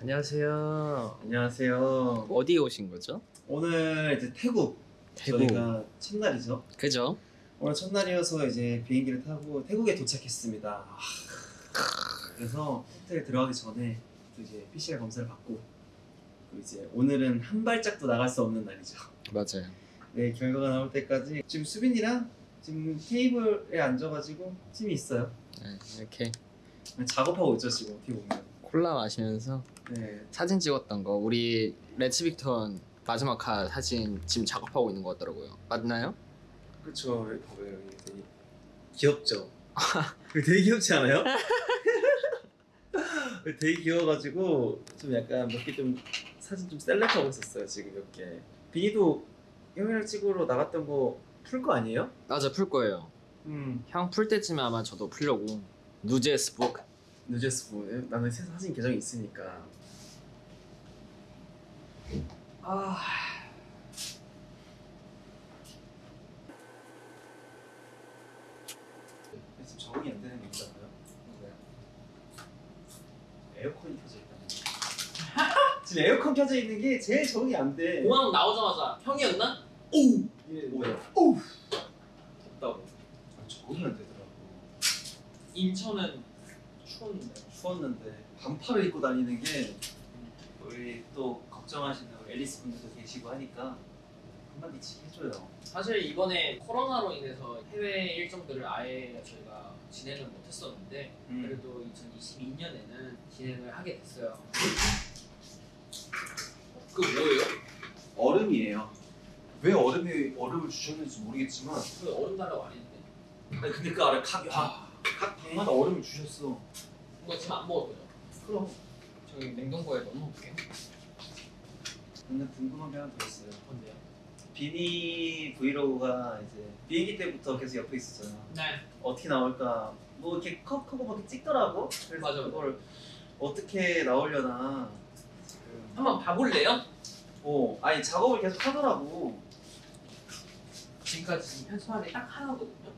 안녕하세요. 안녕하세요. 어디에 오신 거죠? 오늘 이제 태국, 태국. 저희가 첫날이죠. 그죠? 오늘 첫날이어서 이제 비행기를 타고 태국에 도착했습니다. 아, 그래서 호텔 들어가기 전에 또 이제 PCR 검사를 받고 또 이제 오늘은 한 발짝도 나갈 수 없는 날이죠. 맞아요. 네 결과가 나올 때까지 지금 수빈이랑 지금 테이블에 앉아가지고 팀이 있어요. 네, 이렇게 작업하고 있죠 지금 어떻게 보면. 콜라 마시면서 네. 사진 찍었던 거 우리 레츠 빅턴 마지막 카 사진 지금 작업하고 있는 것 같더라고요. 맞나요? 그렇죠. 여기 봐봐요. 여기 되게 귀엽죠. 되게 귀엽지 않아요? 되게 귀여워가지고 좀 약간 몇 개 좀 사진 좀 셀렉하고 있었어요. 지금 몇 개. 비니도 형이랑 찍으러 나갔던 거 풀 거 아니에요? 맞아 풀 거예요. 음. 형 풀 때쯤에 아마 저도 풀려고 누제스 북 누제스 뭐 나는 새 사진 계정이 있으니까. 아. 지금 적응이 안 되는 게 있잖아요. 에어컨이 켜져 있다. 지금 에어컨 켜져 있는 게 제일 적응이 안 돼. 공항 나오자마자 형이었나? 이게 뭐야? 오우. 덥다고 아, 적응이 안 되더라고. 인천은 추웠는데 추웠는데 반팔을 입고 다니는 게 우리 또 걱정하시는 앨리스 분들도 계시고 하니까 한마디씩 해줘요. 사실 이번에 코로나로 인해서 해외 일정들을 아예 저희가 진행을 못했었는데 음. 그래도 2022년에는 진행을 하게 됐어요 그 뭐예요? 얼음이에요. 왜 얼음이 얼음을 주셨는지 모르겠지만 그 얼음 달라고 안 했는데 아니 근데 그 아래 각, 각, 각 방마다 얼음을 주셨어. 이거 지금 안 먹을 거죠? 그럼 저기 냉동고에 넣어놓을게요 근데 궁금한 게 하나 더 있어요. 뭔데요? 비니 브이로그가 이제 비행기 때부터 계속 옆에 있었잖아. 네 어떻게 나올까 뭐 이렇게 컷 하고 막 찍더라고. 그래서 맞아. 그걸 어떻게 나오려나 지금 한번 봐볼래요? 어 아니 작업을 계속 하더라고. 지금까지 지금 편집한 게 딱 하나거든요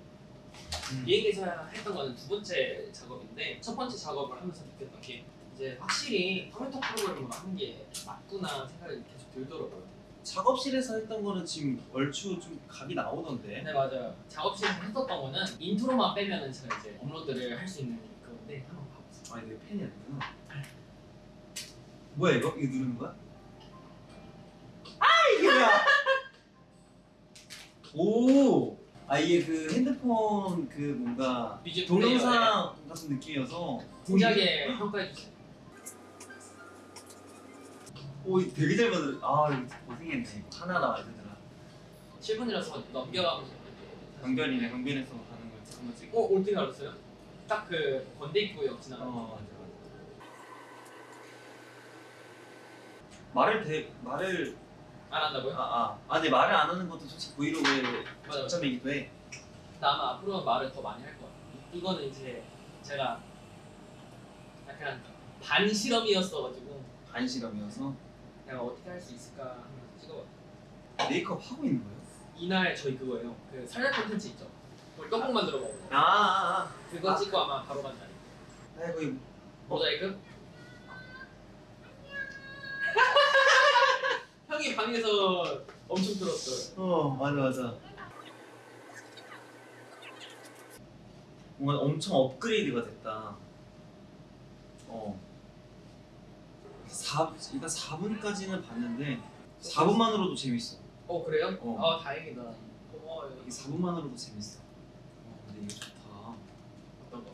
음. 비행기에서 했던 거는 두 번째 작업인데 첫 번째 작업을 하면서 느꼈던 게 이제 확실히 컴퓨터 프로그램으로 하는 게 맞구나 생각이 계속 들더라고요. 작업실에서 했던 거는 지금 얼추 좀 각이 나오던데. 네 맞아요. 작업실에서 했었던 거는 인트로만 빼면은 제가 이제 업로드를 할 수 있는 그건데 한번 봐보세요. 아 이게 펜이 아니구나. 뭐야 이거? 이거 누르는 거야? 아 이게 뭐야? 오. 아 이게 그 핸드폰 그 뭔가 뮤직 동영상 같은 느낌이어서 진지하게 평가해 주세요. 오 이거 되게 잘 만들. 아 이거 고생했네. 이거 하나하나 알더라. 7분이라서 넘겨가면서 강변이네. 강변에서 가는 거 한번 찍고. 어 어떻게 알았어요? 딱 그 건대 입구역 지나가. 어 맞아 맞아. 말을 대 말을 안 한다고요? 아아 아, 근데 말을 안 하는 것도 솔직히 브이로그의 맞아. 장점이기도 해. 나 아마 앞으로는 말을 더 많이 할것 같아요. 이거는 이제 제가 약간 반실험이었어가지고 반실험이어서 내가 어떻게 할 수 있을까 하면서 찍어봤어요. 메이크업 하고 있는 거예요? 이날 저희 그거예요. 그 설날 콘텐츠 있죠. 우리 떡국 만들어 먹는 거. 아, 아, 아. 그거 아. 찍고 아마 바로 간 날이. 아이고 이- 모자이크? 형이 방에서 엄청 들었어요. 어 맞아 맞아. 뭔가 엄청 업그레이드가 됐다. 어. 4 일단 4분까지는 봤는데 4분만으로도 재밌어. 어 그래요? 어. 아 다행이다. 고마워요. 이게 4분만으로도 재밌어. 어, 근데 이거 좋다. 어떤 거?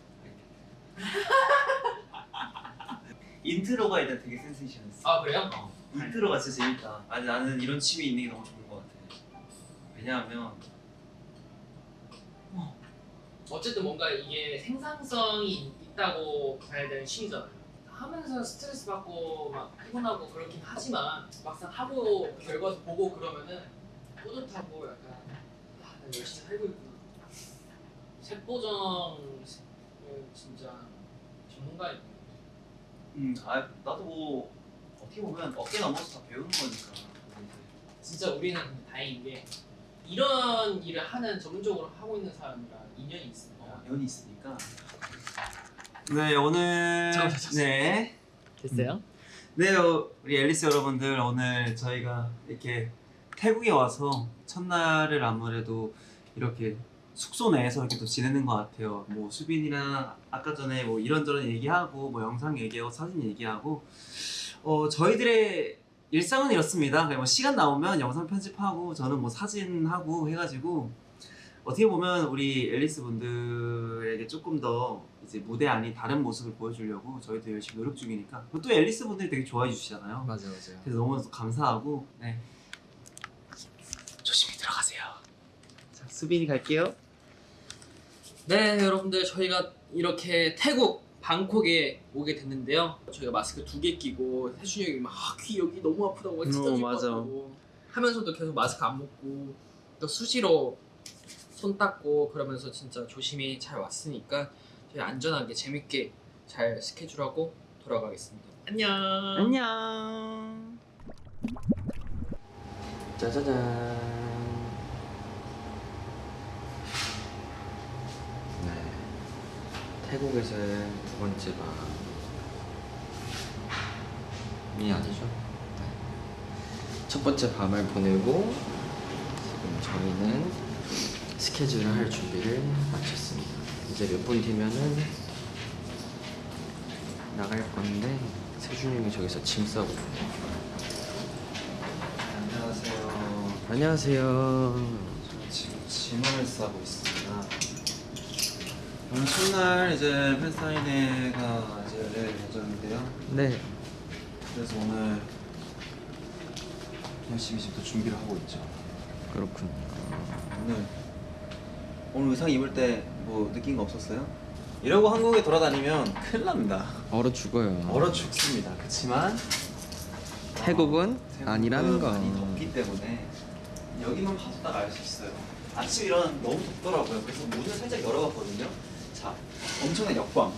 인트로가 일단 되게 센세이션했어. 아 그래요? 어, 인트로가 진짜 재밌다. 아니 나는 이런 취미 있는 게 너무 좋은 것 같아. 왜냐하면 어쨌든 뭔가 이게 생산성이 있다고 봐야 되는 취미잖아요. 하면서 스트레스 받고 막 피곤하고 그렇긴 하지만 막상 하고 결과 보고 그러면은 뿌듯하고 약간 아, 나 열심히 살고 있구나. 색보정을 진짜 전문가인 것. 음, 아 나도 뭐 어떻게 보면 어깨 넘어서 다 배우는 거니까. 진짜 우리는 다행인 게 이런 일을 하는 전문적으로 하고 있는 사람이랑 인연이 있습니다. 어, 연이 있으니까. 네 오늘. 네. 됐어요? 네, 어, 우리 앨리스 여러분들 오늘 저희가 이렇게 태국에 와서 첫날을 아무래도 이렇게 숙소 내에서 이렇게 또 지내는 것 같아요. 뭐 수빈이랑 아까 전에 뭐 이런저런 얘기하고 뭐 영상 얘기하고 사진 얘기하고 어 저희들의 일상은 이렇습니다. 그냥 뭐 시간 나오면 영상 편집하고 저는 뭐 사진하고 해가지고 어떻게 보면 우리 앨리스 분들에게 조금 더 이제 무대 아닌 다른 모습을 보여주려고 저희도 열심히 노력 중이니까 또 앨리스 분들이 되게 좋아해 주시잖아요. 맞아요 맞아요 그래서 너무 감사하고 네. 조심히 들어가세요. 자 수빈이 갈게요. 네, 여러분들 저희가 이렇게 태국 방콕에 오게 됐는데요. 저희가 마스크 두 개 끼고 태준이 형이 막귀 여기 너무 아프다고 막 어, 찢어질 것 맞아. 같다고 하면서도 계속 마스크 안 먹고 또 수시로 손 닦고 그러면서 진짜 조심히 잘 왔으니까 저희 안전하게 재밌게 잘 스케줄하고 돌아가겠습니다. 안녕. 안녕. 짜자잔 네 태국에서의 두 번째 밤이 아니죠 네. 첫 번째 밤을 보내고 지금 저희는 스케줄을 할 준비를 마쳤습니다 이제 몇 분 뒤면은 나갈 건데 세준이 형이 저기서 짐 싸고 안녕하세요. 안녕하세요 지금 짐을 싸고 있습니다. 오늘 첫날 이제 팬사인회가 이제 열릴 예정인데요. 네 그래서 오늘 열심히 지금 또 준비를 하고 있죠. 그렇군요 오늘 오늘 의상 입을 때 뭐 느낀 거 없었어요? 이러고 한국에 돌아다니면 큰일 납니다. 얼어 죽어요. 얼어 죽습니다. 그렇지만 태국은 아니라는 거. 많이 덥기 때문에 여기만 봐도 딱알 수 있어요. 아침 일어나 너무 덥더라고요. 그래서 문을 살짝 열어봤거든요. 자, 엄청난 역광.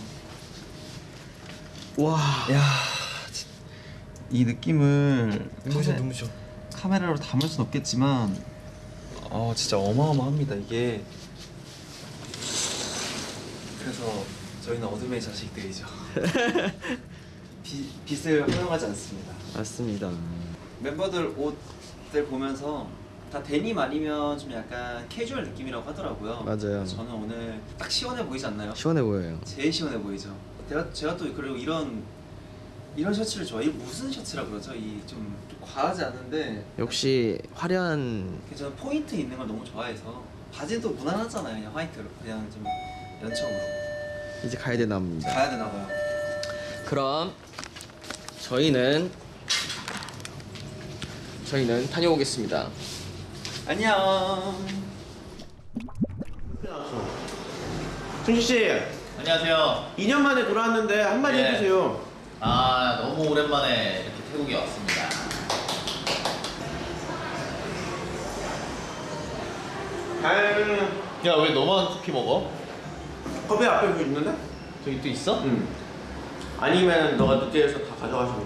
와. 야, 이 느낌을 눈부셔 눈부셔. 카메라로 담을 순 없겠지만, 어 진짜 어마어마합니다 이게. 그래서 저희는 어둠의 자식들이죠. 비, 빛을 허용하지 않습니다. 맞습니다. 멤버들 옷들 보면서 다 데님 아니면 좀 약간 캐주얼 느낌이라고 하더라고요. 맞아요. 저는 오늘 딱 시원해 보이지 않나요? 시원해 보여요. 제일 시원해 보이죠. 제가 제가 또 그리고 이런 이런 셔츠를 좋아해요. 이게 무슨 셔츠라 그러죠? 이 좀 과하지 않은데 역시 화려한 저는 포인트 있는 걸 너무 좋아해서 바지는 또 무난하잖아요. 그냥 화이트로 그냥 좀 연청으로 이제 가야 되나 봅니다. 가야 되나 봐요. 그럼 저희는 저희는 다녀오겠습니다. 안녕. 준식 씨, 안녕하세요. 2년 만에 돌아왔는데 한마디 네. 해주세요. 아 너무 오랜만에 이렇게 태국에 왔습니다. 아, 야왜 너만 쿠키 먹어? 컵에 앞에 뭐 있는데? 저기 또 있어? 응. 아니면 너가 늦게 해서 다 가져가시면 돼.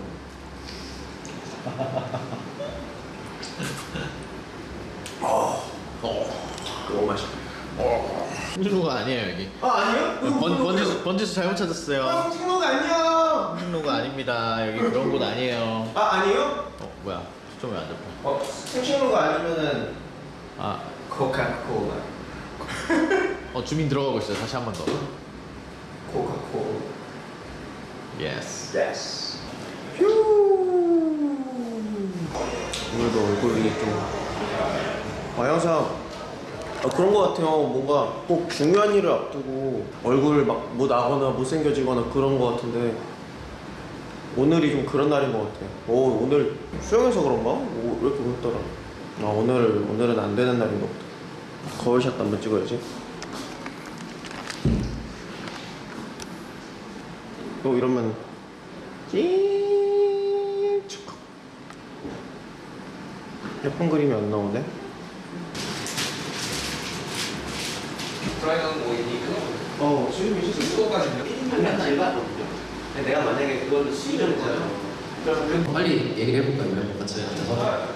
어. 너무 맛있다. 홍진로가 아니에요 여기. 아 아니요? 번 번지수 번지수 잘못 찾았어요. 아, 친구가 아니야. 홍진로가 아닙니다. 여기 그런 곳 아니에요. 아 아니요? 어 뭐야? 초점이 안 잡혀. 어, 친구가 아니면은 아, 코카콜라. 어 줌인 들어가고 있어요. 다시 한 번 더. 코카콜. Yes. Yes. 휴. 오늘도 얼굴이 좀. 아 항상 아, 그런 거 같아요. 뭔가 꼭 중요한 일을 앞두고 얼굴 막 뭐 나거나 못생겨지거나 그런 거 같은데 오늘이 좀 그런 날인 것 같아. 오 오늘 수영해서 그런가? 오, 왜 이렇게 웃더라? 아 오늘 오늘은 안 되는 날인가 보다. 거울샷 한번 찍어야지. 또 이러면 찡축 예쁜 그림이 안 나오네. 드라이어는 뭐 있니까? 어 수입이 수입거까지요. 내가 만약에 그걸로 수입을 했잖아 네, 빨리 얘기를 해볼까요? 같이 앉아서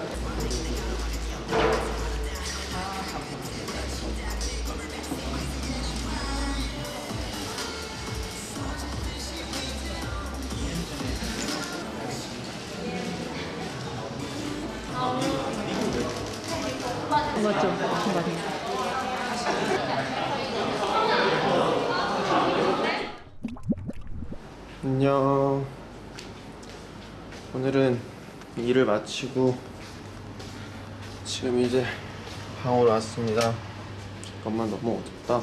맞죠? 안녕. 오늘은 일을 마치고 지금 이제 방으로 왔습니다. 잠깐만 너무 어둡다.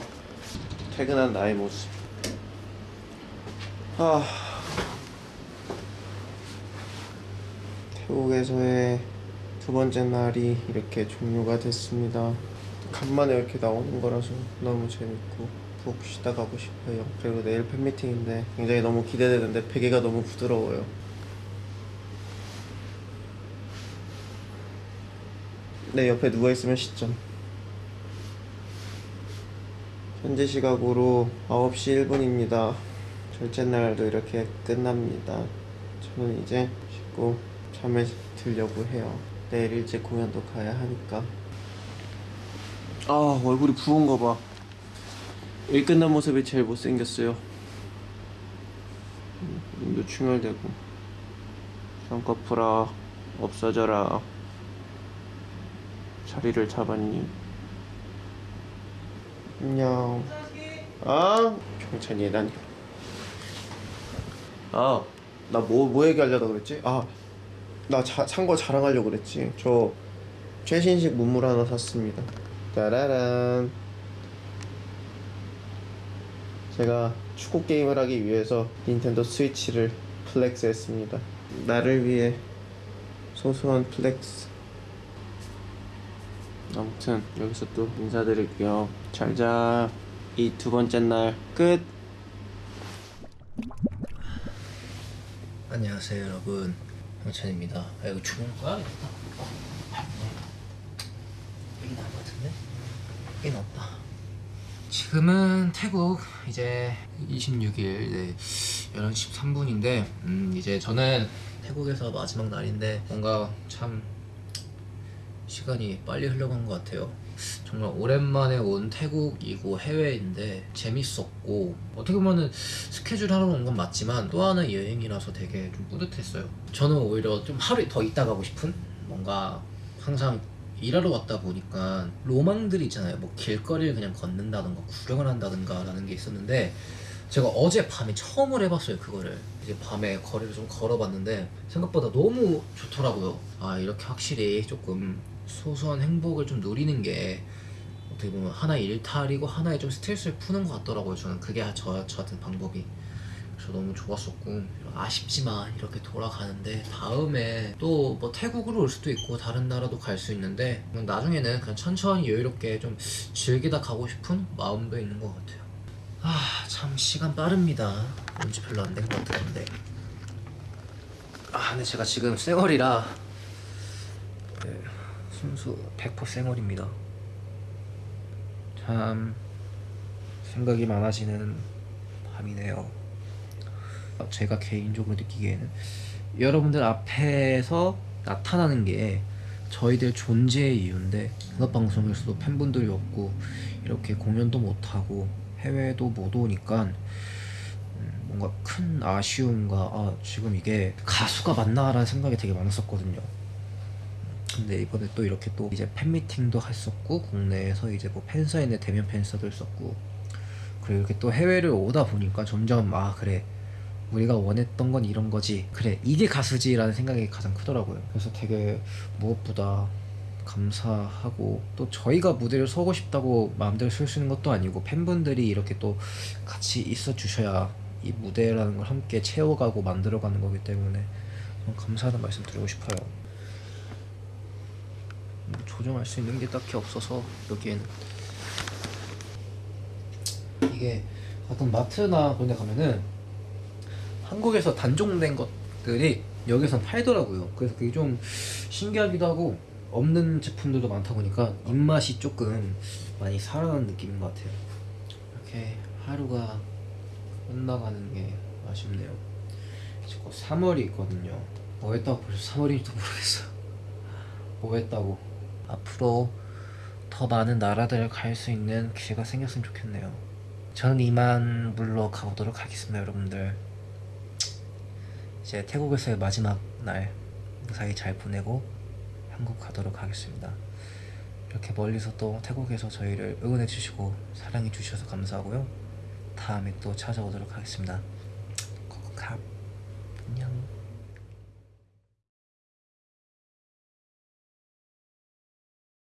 퇴근한 나의 모습. 아. 태국에서의 두 번째 날이 이렇게 종료가 됐습니다. 간만에 이렇게 나오는 거라서 너무 재밌고 푹 쉬다 가고 싶어요. 그리고 내일 팬미팅인데 굉장히 너무 기대되는데 베개가 너무 부드러워요. 내 옆에 누워 있으면 시점. 현재 시각으로 9시 1분입니다. 절제 날도 이렇게 끝납니다. 저는 이제 씻고 잠에 들려고 해요. 내일 일찍 공연도 가야 하니까. 아 얼굴이 부은 거 봐. 일 끝난 모습이 제일 못생겼어요. 음, 눈도 충혈되고. 쌍꺼풀아 없어져라. 자리를 잡았니? 안녕. 아 경찬이 예단이. 아, 나뭐뭐 얘기하려다 그랬지? 아, 나 산 거 자랑하려고 그랬지. 저 최신식 문물 하나 샀습니다. 따라란. 제가 축구 게임을 하기 위해서 닌텐도 스위치를 flex 했습니다. 나를 위해 소소한 flex. 아무튼 여기서 또 인사드릴게요. 잘자. 이 두 번째 날 끝. 안녕하세요 여러분 형찬입니다 아 이거 주문 꺼야겠다 여기 나온 것 같은데? 여기 나왔다 지금은 태국 이제 26일 네, 11시 13분인데 음 이제 저는 태국에서 마지막 날인데 뭔가 참 시간이 빨리 흘러간 것 같아요. 정말 오랜만에 온 태국이고 해외인데 재밌었고 어떻게 보면은 스케줄 하러 온 건 맞지만 또 하나의 여행이라서 되게 좀 뿌듯했어요. 저는 오히려 좀 하루 더 있다 가고 싶은 뭔가 항상 일하러 왔다 보니까 로망들이 있잖아요. 뭐 길거리를 그냥 걷는다든가 구경을 한다든가 라는 게 있었는데 제가 어제 밤에 처음으로 해봤어요 그거를 이제 밤에 거리를 좀 걸어봤는데 생각보다 너무 좋더라고요 아 이렇게 확실히 조금 소소한 행복을 좀 누리는 게 어떻게 보면 하나의 일탈이고 하나의 좀 스트레스를 푸는 것 같더라고요 저는. 그게 저, 저 같은 방법이. 그래서 너무 좋았었고 아쉽지만 이렇게 돌아가는데 다음에 또 뭐 태국으로 올 수도 있고 다른 나라도 갈 수 있는데 나중에는 그냥 천천히 여유롭게 좀 즐기다 가고 싶은 마음도 있는 것 같아요. 아 참 시간 빠릅니다. 온지 별로 안 된 것 같은데. 아 근데 제가 지금 쌩얼이라 네, 순수 100% 쌩얼입니다. 참 생각이 많아지는 밤이네요. 제가 개인적으로 느끼기에는 여러분들 앞에서 나타나는 게 저희들 존재의 이유인데 음악방송에서도 팬분들이 없고 이렇게 공연도 못하고 해외도 못 오니까 음, 뭔가 큰 아쉬움과 아 지금 이게 가수가 맞나 라는 생각이 되게 많았었거든요 근데 이번에 또 이렇게 또 이제 팬미팅도 했었고 국내에서 이제 뭐 팬사인회 대면 팬사도 했었고 그리고 이렇게 또 해외를 오다 보니까 점점 아 그래. 우리가 원했던 건 이런 거지. 그래 이게 가수지라는 생각이 가장 크더라고요. 그래서 되게 무엇보다 감사하고 또 저희가 무대를 서고 싶다고 마음대로 쓸 수 있는 것도 아니고 팬분들이 이렇게 또 같이 있어 주셔야 이 무대라는 걸 함께 채워가고 만들어가는 거기 때문에 감사하다는 말씀 드리고 싶어요. 뭐 조정할 수 있는 게 딱히 없어서 여기에는 이게 어떤 마트나 그런 데 가면은 한국에서 단종된 것들이 여기서 팔더라고요. 그래서 그게 좀 신기하기도 하고 없는 제품들도 많다 보니까 입맛이 조금 많이 살아나는 느낌인 것 같아요. 이렇게 하루가 끝나가는 게 아쉽네요. 곧 3월이 있거든요. 뭐 했다고 벌써 3월인지도 모르겠어요. 뭐 했다고. 앞으로 더 많은 나라들을 갈 수 있는 기회가 생겼으면 좋겠네요. 저는 이만 물러 가보도록 하겠습니다, 여러분들. 이제 태국에서의 마지막 날 무사히 잘 보내고 한국 가도록 하겠습니다. 이렇게 멀리서 또 태국에서 저희를 응원해 주시고 사랑해 주셔서 감사하고요. 다음에 또 찾아오도록 하겠습니다. 코코캅.